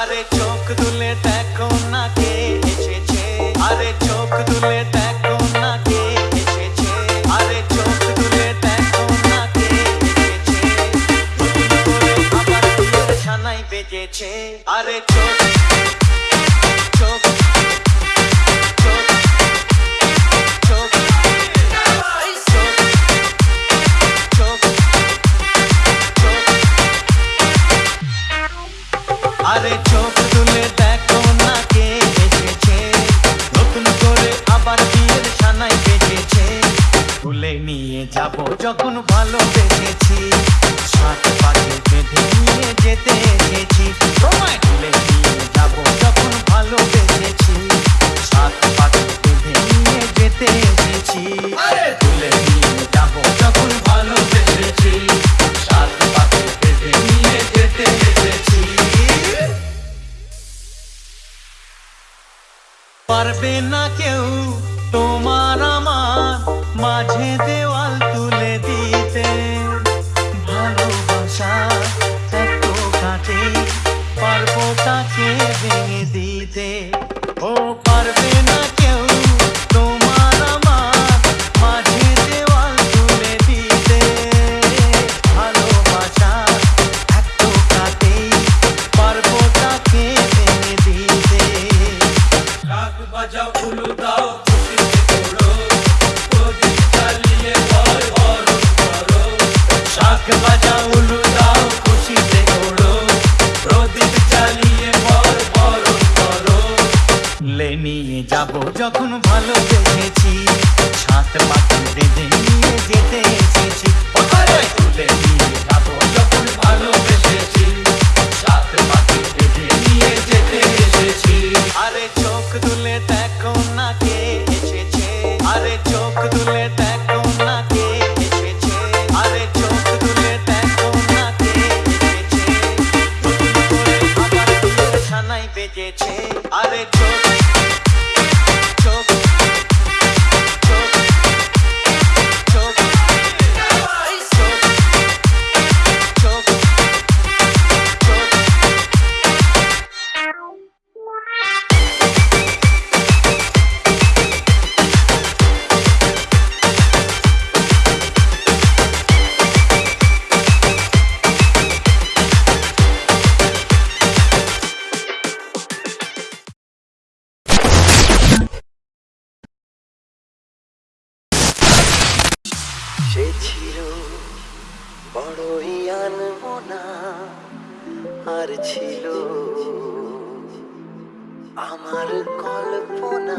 আরে চোখ দুলে দেখো না কে এসেছে। আরে চোখ দুলে দেখো না কে এসেছে। আরে চোখ দুলে দেখো না কে এসেছে। আবার সানাই বেজেছে। আরে চোখ যখন ভালোবেসেছি সাত পাকে বেঁধে নিয়ে যেতে এসেছি। তুলে নিয়ে যাব যখন ভালোবেসেছি সাত পাকে বেঁধে নিয়ে যেতে এসেছি। তুলে নিয়ে যাব যখন ভালোবেসেছি সাত পাকে বেঁধে নিয়ে যেতে এসেছি। পারবে না কেউ তোমার আমার মাঝে পারব তাকে ভেঙে দিতে। যাব যখন ভালোবেসেছি সাত পাখি বেঁধে নিয়ে যেতে এসেছি। তুলে নিয়ে যাব যখন ভালোবেসেছি সাত পাখি বেঁধে নিয়ে যেতে এসেছি। আরে চোখ তুলে দেখো না কে এসেছে। আরে চোখ তুলে দেখো না কে এসেছে। আরে চোখ তুলে দেখো না কে আরে চোখ সে ছিল বড়ই আনমনা আর ছিল আমার কল্পনা।